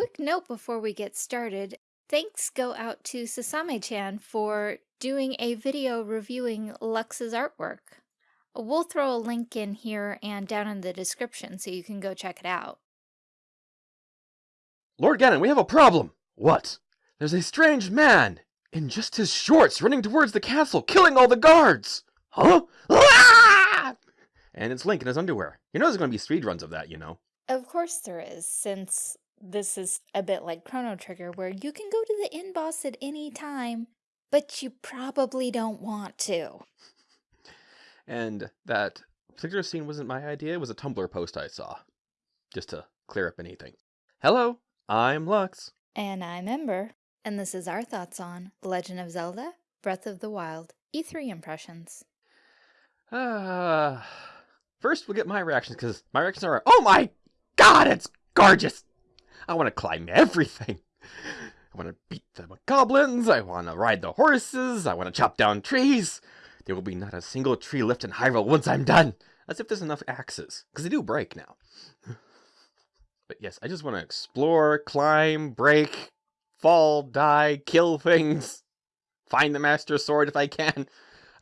quick note before we get started. Thanks go out to Sasame-chan for doing a video reviewing Lux's artwork. We'll throw a link in here and down in the description so you can go check it out. Lord Ganon, we have a problem! What? There's a strange man in just his shorts running towards the castle, killing all the guards! Huh? Ah! And it's Link in his underwear. You know there's going to be speed runs of that, you know. Of course there is, since this is a bit like Chrono Trigger, where you can go to the end boss at any time, but you probably don't want to. And that particular scene wasn't my idea, it was a Tumblr post I saw. Just to clear up anything. Hello, I'm Lux. And I'm Ember, and this is our thoughts on The Legend of Zelda Breath of the Wild E3 impressions. Uh, first, we'll get my reactions because my reactions are, oh my god, it's gorgeous! I want to climb everything. I want to beat the goblins. I want to ride the horses. I want to chop down trees. There will be not a single tree left in Hyrule once I'm done. As if there's enough axes, because they do break now. but yes, I just want to explore, climb, break, fall, die, kill things, find the Master Sword if I can.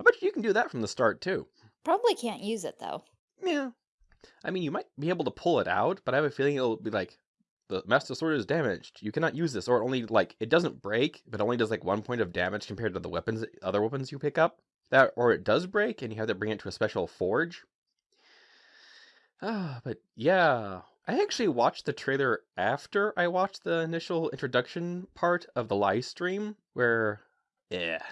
I bet you can do that from the start too. Probably can't use it though. Yeah. I mean, you might be able to pull it out, but I have a feeling it'll be like, the Master Sword is damaged. You cannot use this, or only like it doesn't break, but only does like one point of damage compared to the weapons, other weapons you pick up. That, or it does break, and you have to bring it to a special forge. Ah, but yeah, I actually watched the trailer after I watched the initial introduction part of the live stream, where, yeah,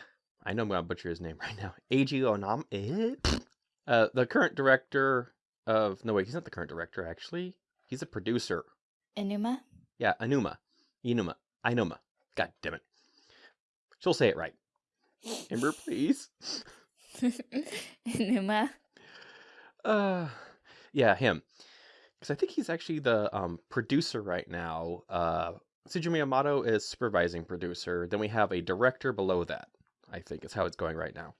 I know I'm gonna butcher his name right now. Eiji Onam, eh? uh, the current director of no wait, he's not the current director actually. He's a producer Enuma? Yeah, Anuma. Inuma. Inuma. God damn it. She'll say it right. Ember, please. Enuma? Uh, yeah, him. Because I think he's actually the um, producer right now. Uh, Shigeru Miyamoto is supervising producer. Then we have a director below that, I think is how it's going right now.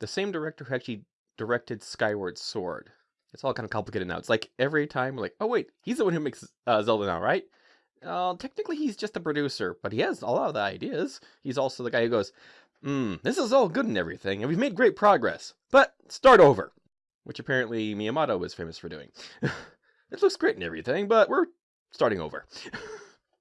The same director who actually directed Skyward Sword. It's all kind of complicated now. It's like every time we're like, oh wait, he's the one who makes uh, Zelda now, right? Uh, technically, he's just the producer, but he has a lot of the ideas. He's also the guy who goes, hmm, this is all good and everything, and we've made great progress, but start over. Which apparently Miyamoto was famous for doing. it looks great and everything, but we're starting over.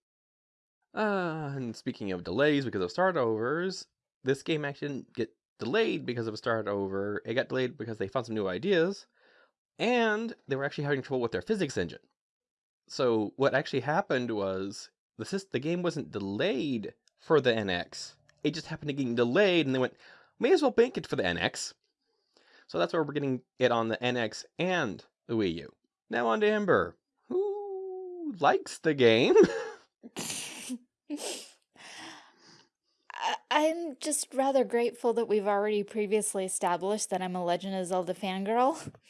uh, and speaking of delays because of start overs, this game actually didn't get delayed because of a start over. It got delayed because they found some new ideas and they were actually having trouble with their physics engine. So what actually happened was the the game wasn't delayed for the NX. It just happened to get delayed, and they went, may as well bank it for the NX. So that's why we're getting it on the NX and the Wii U. Now on to Ember, who likes the game. I'm just rather grateful that we've already previously established that I'm a Legend of Zelda fangirl.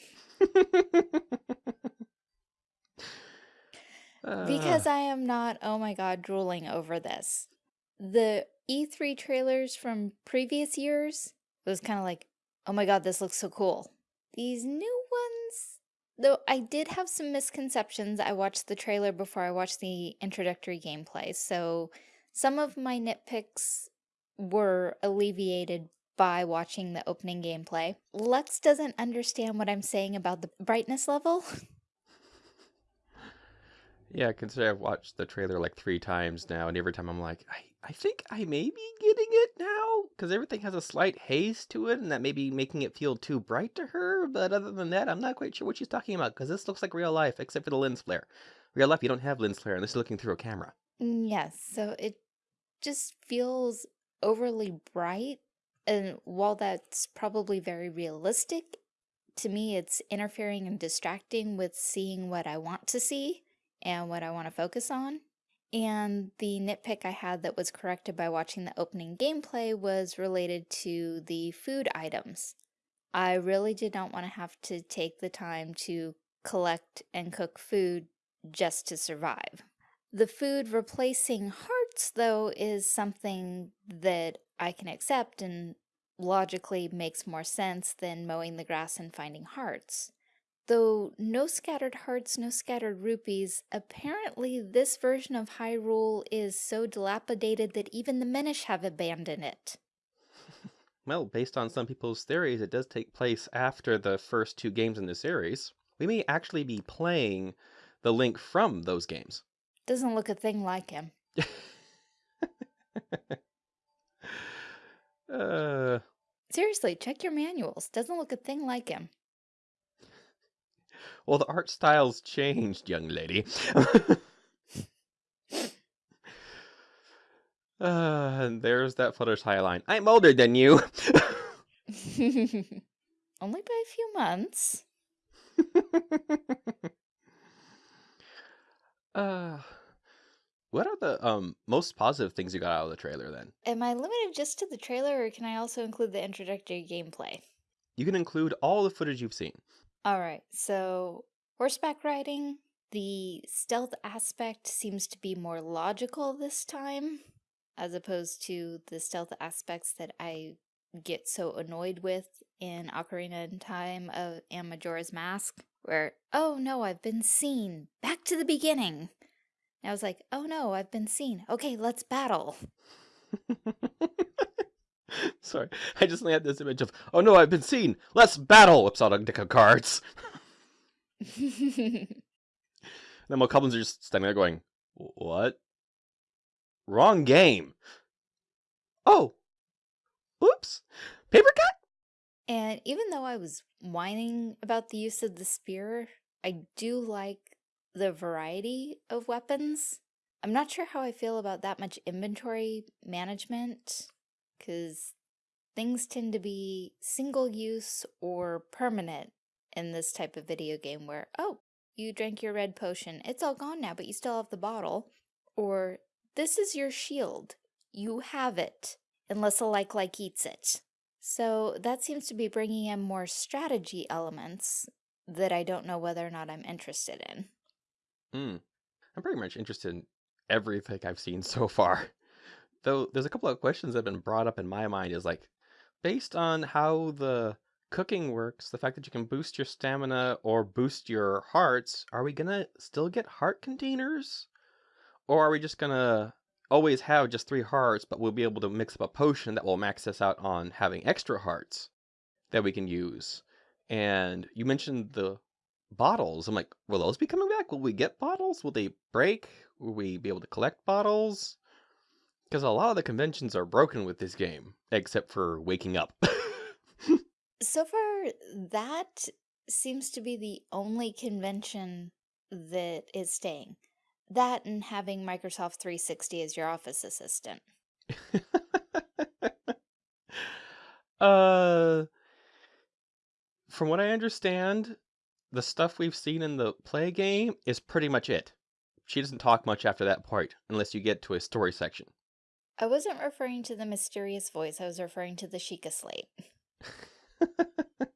because I am not, oh my god, drooling over this. The E3 trailers from previous years it was kind of like, oh my god, this looks so cool. These new ones, though I did have some misconceptions. I watched the trailer before I watched the introductory gameplay, so some of my nitpicks were alleviated by watching the opening gameplay. Lux doesn't understand what I'm saying about the brightness level. yeah, consider I've watched the trailer like three times now, and every time I'm like, I, I think I may be getting it now, because everything has a slight haze to it, and that may be making it feel too bright to her, but other than that, I'm not quite sure what she's talking about, because this looks like real life, except for the lens flare. Real life, you don't have lens flare, and this is looking through a camera. Mm, yes, so it just feels overly bright and while that's probably very realistic, to me it's interfering and distracting with seeing what I want to see and what I want to focus on. And the nitpick I had that was corrected by watching the opening gameplay was related to the food items. I really did not want to have to take the time to collect and cook food just to survive. The food replacing hearts, though, is something that I can accept and logically makes more sense than mowing the grass and finding hearts. Though no scattered hearts, no scattered rupees, apparently this version of Hyrule is so dilapidated that even the Minish have abandoned it. Well, based on some people's theories, it does take place after the first two games in the series. We may actually be playing the Link from those games. Doesn't look a thing like him. uh, Seriously, check your manuals. Doesn't look a thing like him. well, the art style's changed, young lady. Uh, and there's that Fluttershy line. I'm older than you. Only by a few months. uh, what are the um most positive things you got out of the trailer then? Am I limited just to the trailer or can I also include the introductory gameplay? You can include all the footage you've seen. Alright, so horseback riding, the stealth aspect seems to be more logical this time as opposed to the stealth aspects that I get so annoyed with in Ocarina in Time of and Majora's Mask, where, oh no, I've been seen. Back to the beginning. And I was like, oh no, I've been seen. Okay, let's battle. Sorry, I just had this image of, oh no, I've been seen. Let's battle. Whips out a deck of cards. and then my goblins are just standing there going, what? Wrong game. Oh. Oops. Paper cut? And even though I was whining about the use of the spear, I do like the variety of weapons. I'm not sure how I feel about that much inventory management, because things tend to be single use or permanent in this type of video game where, oh, you drank your red potion, it's all gone now, but you still have the bottle. Or this is your shield. You have it, unless a like-like eats it. So that seems to be bringing in more strategy elements that I don't know whether or not I'm interested in. Hmm. I'm pretty much interested in everything I've seen so far. Though there's a couple of questions that have been brought up in my mind is like, based on how the cooking works, the fact that you can boost your stamina or boost your hearts, are we gonna still get heart containers? Or are we just gonna always have just three hearts, but we'll be able to mix up a potion that will max us out on having extra hearts that we can use? And you mentioned the bottles. I'm like, will those be coming back? Will we get bottles? Will they break? Will we be able to collect bottles? Because a lot of the conventions are broken with this game, except for waking up. so far, that seems to be the only convention that is staying. That and having Microsoft 360 as your office assistant. uh, from what I understand, the stuff we've seen in the play game is pretty much it. She doesn't talk much after that part, unless you get to a story section. I wasn't referring to the mysterious voice, I was referring to the Sheikah slate.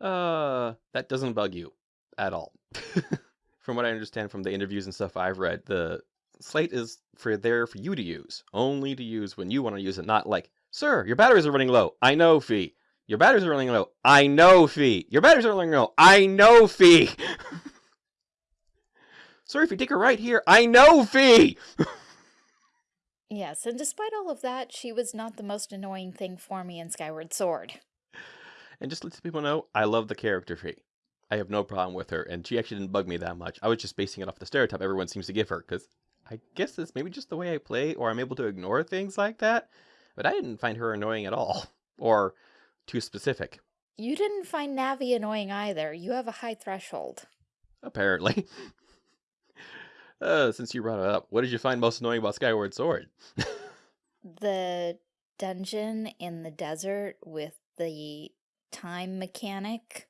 uh, that doesn't bug you at all from what I understand from the interviews and stuff I've read, the slate is for there for you to use, only to use when you want to use it, not like, sir, your batteries are running low. I know, Fi. Your batteries are running low. I know, Fi. Your batteries are running low. I know, Fi. Sorry, if you take her right here, I know, Fi. yes, and despite all of that, she was not the most annoying thing for me in Skyward Sword. And just let people know, I love the character Fi. I have no problem with her, and she actually didn't bug me that much. I was just basing it off the stereotype everyone seems to give her, because I guess it's maybe just the way I play, or I'm able to ignore things like that. But I didn't find her annoying at all, or too specific. You didn't find Navi annoying either. You have a high threshold. Apparently. uh, since you brought it up, what did you find most annoying about Skyward Sword? the dungeon in the desert with the time mechanic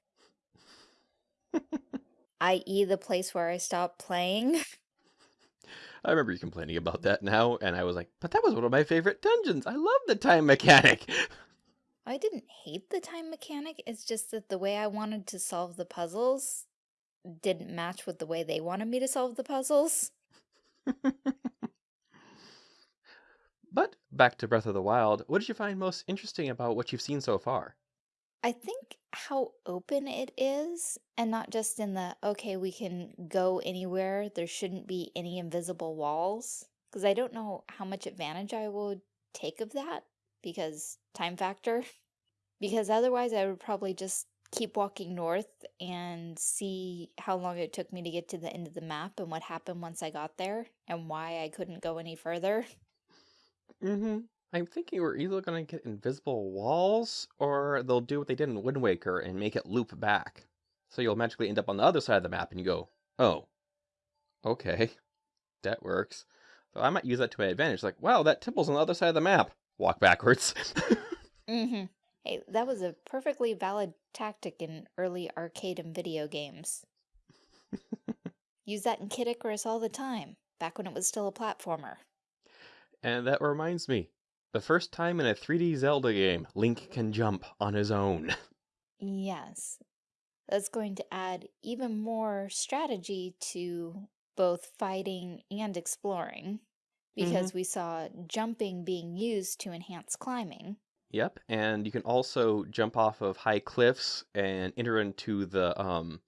i.e. the place where I stopped playing. I remember you complaining about that now, and I was like, but that was one of my favorite dungeons. I love the time mechanic. I didn't hate the time mechanic, it's just that the way I wanted to solve the puzzles didn't match with the way they wanted me to solve the puzzles. but back to Breath of the Wild, what did you find most interesting about what you've seen so far? I think how open it is, and not just in the, okay, we can go anywhere, there shouldn't be any invisible walls, because I don't know how much advantage I would take of that, because time factor. Because otherwise I would probably just keep walking north and see how long it took me to get to the end of the map and what happened once I got there and why I couldn't go any further. Mm-hmm. I'm thinking we're either gonna get invisible walls, or they'll do what they did in Wind Waker and make it loop back. So you'll magically end up on the other side of the map and you go, oh, okay, that works. So I might use that to my advantage. Like, wow, that temple's on the other side of the map. Walk backwards. Mm-hmm. Hey, that was a perfectly valid tactic in early arcade and video games. Use that in Kid Icarus all the time, back when it was still a platformer. and that reminds me, the first time in a 3D Zelda game, Link can jump on his own. Yes, that's going to add even more strategy to both fighting and exploring, hmm because we saw jumping being used to enhance climbing. Yep, and you can also jump off of high cliffs and enter into the um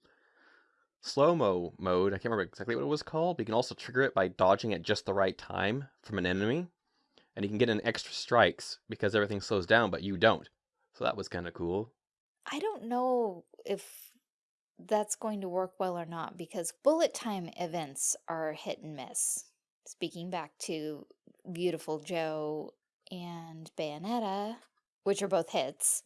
slow-mo mode. I can't remember exactly what it was called, but you can also trigger it by dodging at just the right time from an enemy. And you can get an extra strikes because everything slows down, but you don't. So that was kind of cool. I don't know if that's going to work well or not because bullet time events are hit and miss. Speaking back to Beautiful Joe and Bayonetta, which are both hits.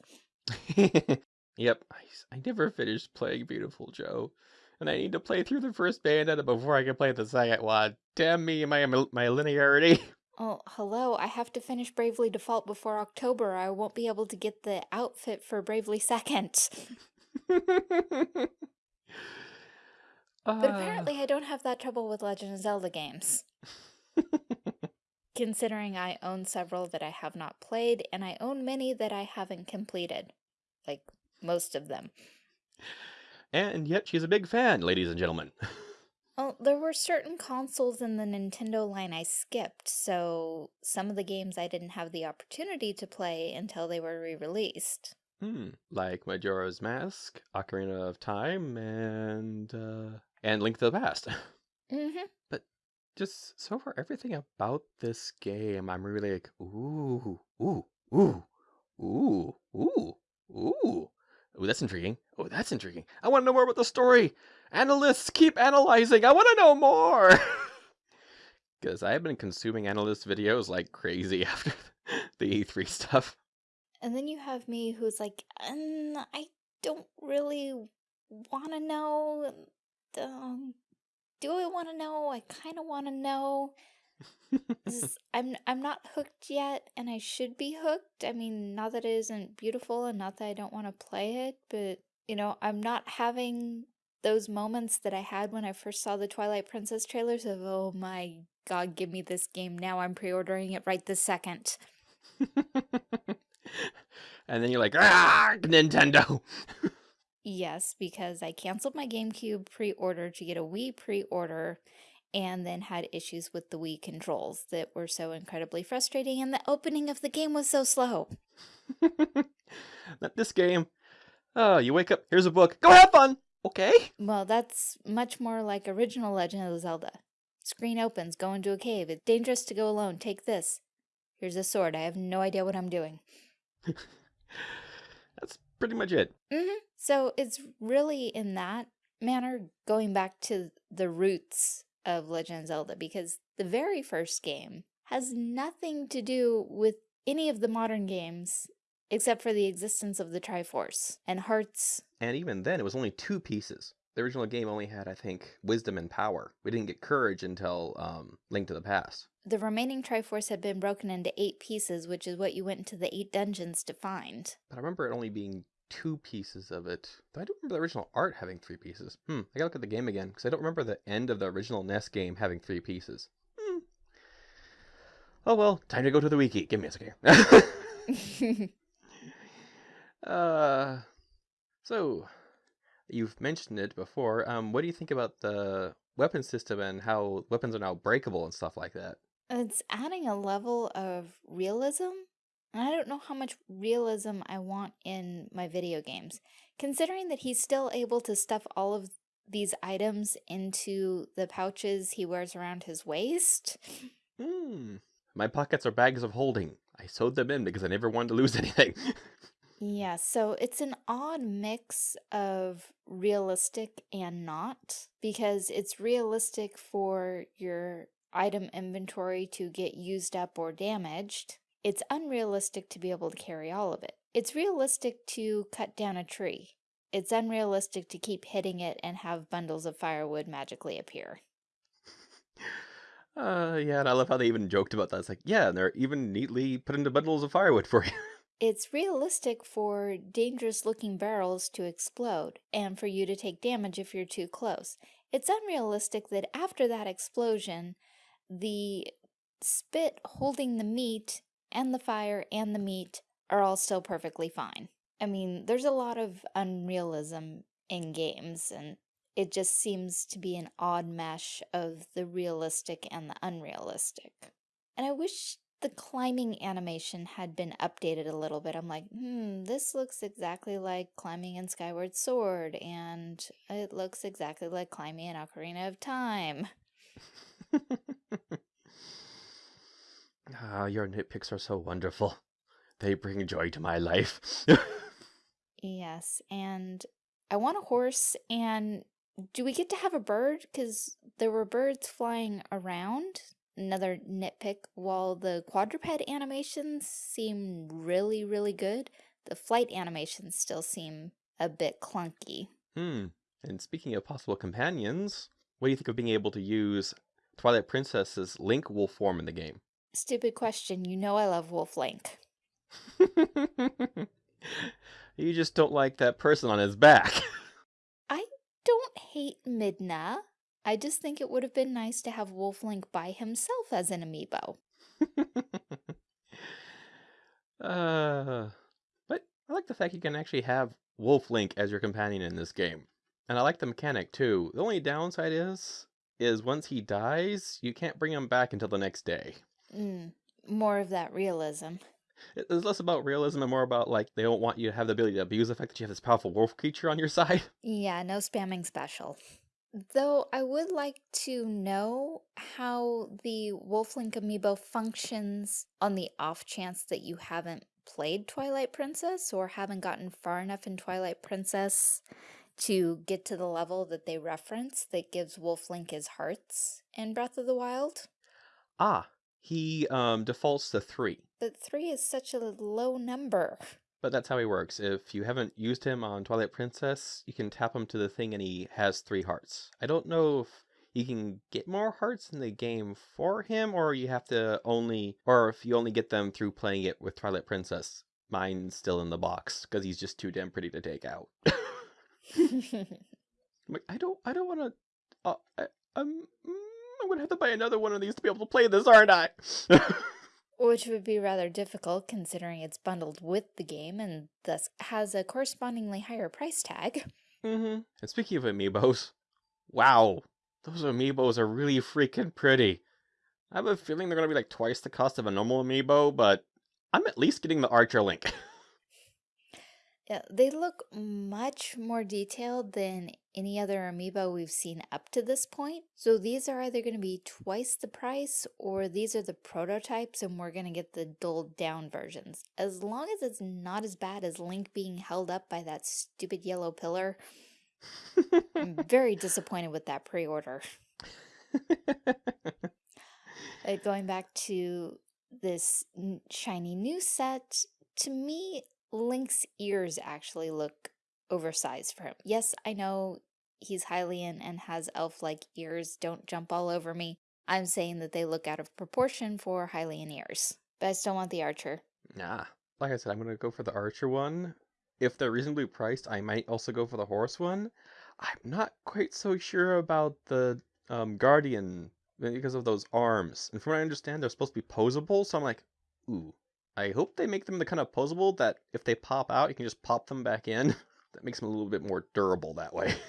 Yep, I, I never finished playing Beautiful Joe. And I need to play through the first Bayonetta before I can play the second one. Damn me, my, my linearity. Oh, hello, I have to finish Bravely Default before October. I won't be able to get the outfit for Bravely Second. But Ah. apparently I don't have that trouble with Legend of Zelda games. Considering I own several that I have not played, and I own many that I haven't completed. Like, most of them. and yet she's a big fan, ladies and gentlemen. Well, there were certain consoles in the Nintendo line I skipped, so some of the games I didn't have the opportunity to play until they were re-released. Hmm, like Majora's Mask, Ocarina of Time, and uh, and Link to the Past. Mm-hmm. but just so far, everything about this game, I'm really like, ooh, ooh, ooh, ooh, ooh, ooh. Ooh, that's intriguing. Oh, that's intriguing. I want to know more about the story. Analysts keep analyzing. I want to know more. Because I have been consuming analyst videos like crazy after the E3 stuff. And then you have me who's like, um, I don't really want to know. Um, do I want to know? I kind of want to know. Is- I'm I'm not hooked yet, and I should be hooked. I mean, not that it isn't beautiful, and not that I don't want to play it, but you know, I'm not having those moments that I had when I first saw the Twilight Princess trailers of, oh my god, give me this game now. I'm pre-ordering it right this second. and then you're like, ah, Nintendo. Yes, because I canceled my GameCube pre-order to get a Wii pre-order and then had issues with the Wii controls that were so incredibly frustrating and the opening of the game was so slow. Not this game. Oh, you wake up, here's a book. Go have fun. Okay. Well, that's much more like original Legend of Zelda. Screen opens, go into a cave. It's dangerous to go alone. Take this. Here's a sword. I have no idea what I'm doing. Pretty much it. hmm So it's really in that manner going back to the roots of Legend of Zelda because the very first game has nothing to do with any of the modern games except for the existence of the Triforce and Hearts. And even then, it was only two pieces. The original game only had, I think, wisdom and power. We didn't get courage until um, Link to the Past. The remaining Triforce had been broken into eight pieces, which is what you went into the eight dungeons to find. But I remember it only being two pieces of it. But I don't remember the original art having three pieces. Hmm, I gotta look at the game again, because I don't remember the end of the original NES game having three pieces. Hmm. Oh well, time to go to the wiki. Give me a second. uh, so, you've mentioned it before. Um, what do you think about the weapon system and how weapons are now breakable and stuff like that? it's adding a level of realism And I don't know how much realism I want in my video games. Considering that he's still able to stuff all of these items into the pouches he wears around his waist. Hmm. My pockets are bags of holding. I sewed them in because I never wanted to lose anything. Yeah, so it's an odd mix of realistic and not, because it's realistic for your item inventory to get used up or damaged. It's unrealistic to be able to carry all of it. It's realistic to cut down a tree. It's unrealistic to keep hitting it and have bundles of firewood magically appear. Uh, yeah, and I love how they even joked about that. It's like, yeah, and they're even neatly put into bundles of firewood for you. It's realistic for dangerous looking barrels to explode, and for you to take damage if you're too close. It's unrealistic that after that explosion, the spit holding the meat and the fire and the meat are all still perfectly fine. I mean, there's a lot of unrealism in games, and it just seems to be an odd mesh of the realistic and the unrealistic. And I wish the climbing animation had been updated a little bit. I'm like, hmm, this looks exactly like climbing in Skyward Sword, and it looks exactly like climbing in Ocarina of Time. Ah, your nitpicks are so wonderful. They bring joy to my life. Yes, and I want a horse, and do we get to have a bird? Because there were birds flying around another nitpick, while the quadruped animations seem really, really good, the flight animations still seem a bit clunky. Hmm. And speaking of possible companions, what do you think of being able to use Twilight Princess's Link wolf form in the game? Stupid question. You know I love Wolf Link. you just don't like that person on his back. I don't hate Midna. I just think it would have been nice to have Wolf Link by himself as an amiibo. uh, but I like the fact you can actually have Wolf Link as your companion in this game. And I like the mechanic too. The only downside is, is once he dies, you can't bring him back until the next day. Mm, more of that realism. It's less about realism and more about like they don't want you to have the ability to abuse the fact that you have this powerful wolf creature on your side. Yeah, no spamming special. Though I would like to know how the Wolf Link amiibo functions on the off chance that you haven't played Twilight Princess or haven't gotten far enough in Twilight Princess to get to the level that they reference that gives Wolf Link his hearts in Breath of the Wild. Ah, he um, defaults to three. But three is such a low number. But that's how he works. If you haven't used him on Twilight Princess, you can tap him to the thing and he has three hearts. I don't know if you can get more hearts in the game for him, or you have to only, or if you only get them through playing it with Twilight Princess. Mine's still in the box because he's just too damn pretty to take out. like, I don't, I don't want to. Uh, I, I'm, mm, I'm gonna have to buy another one of these to be able to play this, aren't I? Which would be rather difficult considering it's bundled with the game and thus has a correspondingly higher price tag. Mm-hmm. And speaking of amiibos, wow, those amiibos are really freaking pretty. I have a feeling they're going to be like twice the cost of a normal amiibo, but I'm at least getting the Archer Link. Yeah, they look much more detailed than any other amiibo we've seen up to this point. So these are either going to be twice the price or these are the prototypes and we're going to get the dulled down versions. As long as it's not as bad as Link being held up by that stupid yellow pillar, I'm very disappointed with that pre-order. uh, going back to this shiny new set, to me, Link's ears actually look oversized for him. Yes, I know he's Hylian and has elf-like ears. Don't jump all over me. I'm saying that they look out of proportion for Hylian ears. But I still want the archer. Nah. Like I said, I'm going to go for the archer one. If they're reasonably priced, I might also go for the horse one. I'm not quite so sure about the um, guardian because of those arms. And from what I understand, they're supposed to be posable, so I'm like, ooh, I hope they make them the kind of posable that if they pop out, you can just pop them back in. that makes them a little bit more durable that way.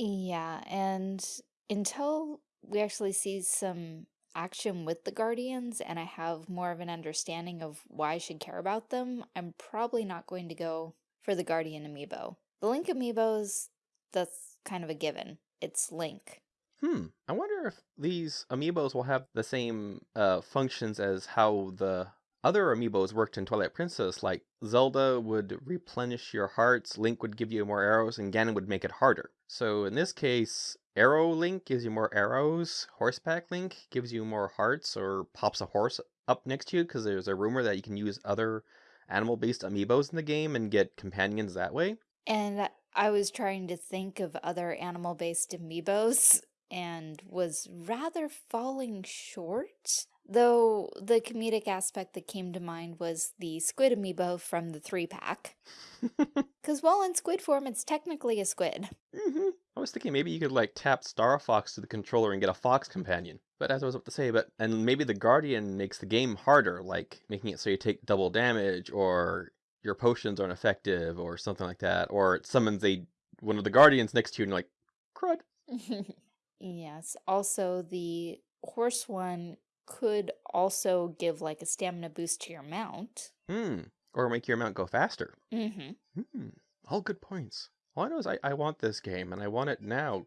Yeah, and until we actually see some action with the Guardians and I have more of an understanding of why I should care about them, I'm probably not going to go for the Guardian amiibo. The Link amiibos, that's kind of a given. It's Link. Hmm. I wonder if these amiibos will have the same uh, functions as how the other amiibos worked in Twilight Princess. Like Zelda would replenish your hearts, Link would give you more arrows, and Ganon would make it harder. So in this case, Arrow Link gives you more arrows, Horseback Link gives you more hearts or pops a horse up next to you because there's a rumor that you can use other animal-based amiibos in the game and get companions that way. And I was trying to think of other animal-based amiibos and was rather falling short. Though the comedic aspect that came to mind was the squid amiibo from the three pack. Because while in squid form, it's technically a squid. Mm -hmm. I was thinking maybe you could like tap Star Fox to the controller and get a fox companion. But as I was about to say, but and maybe the Guardian makes the game harder, like making it so you take double damage or your potions aren't effective or something like that. Or it summons a one of the Guardians next to you and you're like, crud. Yes. Also, the horse one could also give like a stamina boost to your mount. Hmm. Or make your mount go faster. Mm-hmm. Hmm. All good points. All I know is I, I want this game and I want it now.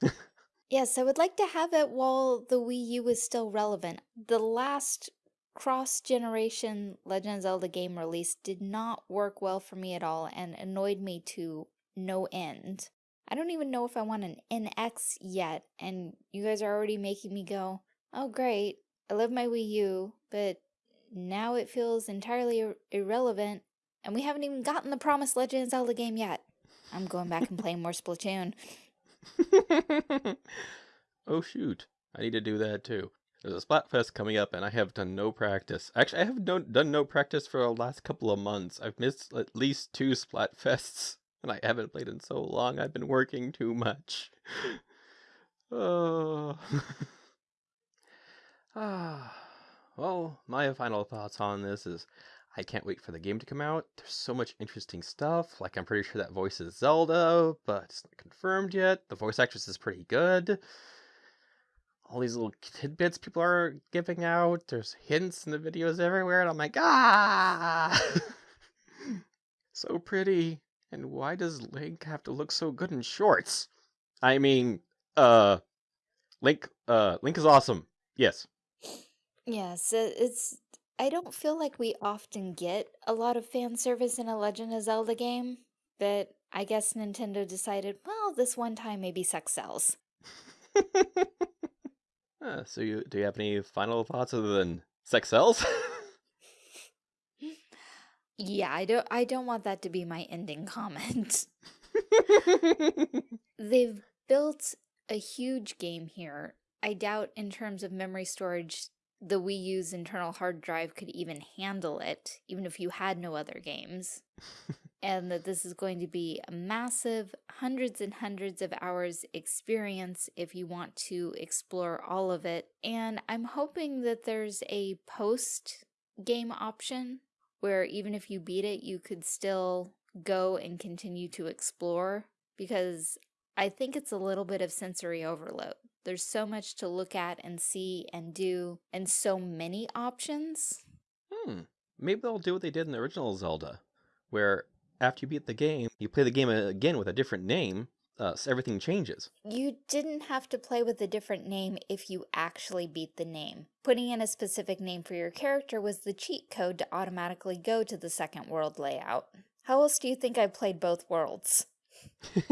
yes, I would like to have it while the Wii U is still relevant. The last cross-generation Legend of Zelda game release did not work well for me at all and annoyed me to no end. I don't even know if I want an NX yet, and you guys are already making me go, oh great, I love my Wii U, but now it feels entirely ir irrelevant, and we haven't even gotten the promised Legend of Zelda game yet. I'm going back and playing more Splatoon. oh shoot, I need to do that too. There's a Splatfest coming up and I have done no practice. Actually, I have no, done no practice for the last couple of months. I've missed at least two Splatfests and I haven't played in so long. I've been working too much. oh. Ah. Well, my final thoughts on this is I can't wait for the game to come out. There's so much interesting stuff. Like, I'm pretty sure that voice is Zelda, but it's not confirmed yet. The voice actress is pretty good. All these little tidbits people are giving out. There's hints in the videos everywhere, and I'm like, ah! so pretty. And why does Link have to look so good in shorts? I mean, uh, Link, uh, Link is awesome. Yes. Yes, it's. I don't feel like we often get a lot of fan service in a Legend of Zelda game, but I guess Nintendo decided, well, this one time maybe sex sells. uh, so, you do you have any final thoughts other than sex sells? Yeah, I don't I don't want that to be my ending comment. They've built a huge game here. I doubt in terms of memory storage the Wii U's internal hard drive could even handle it, even if you had no other games. and that this is going to be a massive hundreds and hundreds of hours experience if you want to explore all of it. And I'm hoping that there's a post game option where even if you beat it, you could still go and continue to explore because I think it's a little bit of sensory overload. There's so much to look at and see and do and so many options. Hmm. Maybe they'll do what they did in the original Zelda, where after you beat the game, you play the game again with a different name, uh, so everything changes. You didn't have to play with a different name if you actually beat the name. Putting in a specific name for your character was the cheat code to automatically go to the second world layout. How else do you think I played both worlds?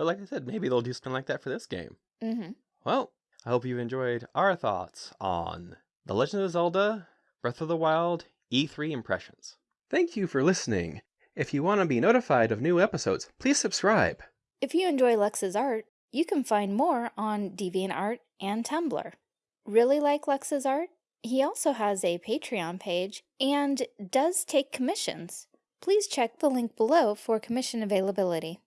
but like I said, maybe they'll do something like that for this game. Mm -hmm. Well, I hope you've enjoyed our thoughts on The Legend of Zelda Breath of the Wild E3 impressions. Thank you for listening. If you want to be notified of new episodes, please subscribe. If you enjoy Lux's art, you can find more on DeviantArt and Tumblr. Really like Lux's art? He also has a Patreon page and does take commissions. Please check the link below for commission availability.